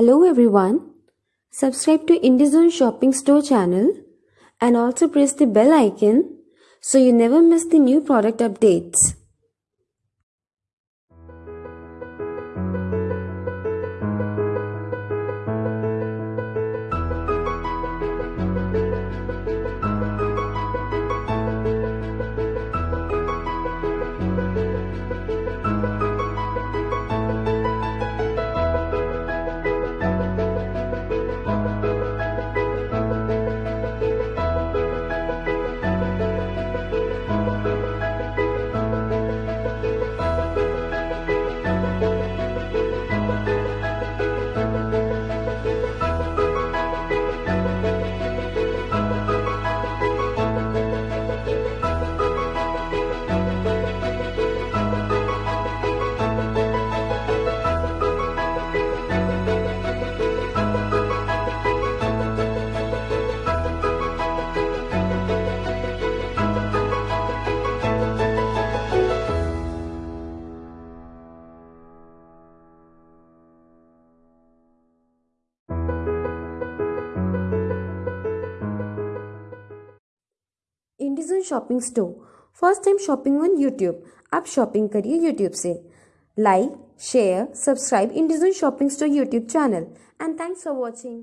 Hello everyone. Subscribe to IndieZone Shopping Store channel and also press the bell icon so you never miss the new product updates. Indigen shopping store first time shopping on YouTube आप shopping करिए YouTube से. Like share subscribe Indigen shopping store YouTube channel and thanks for watching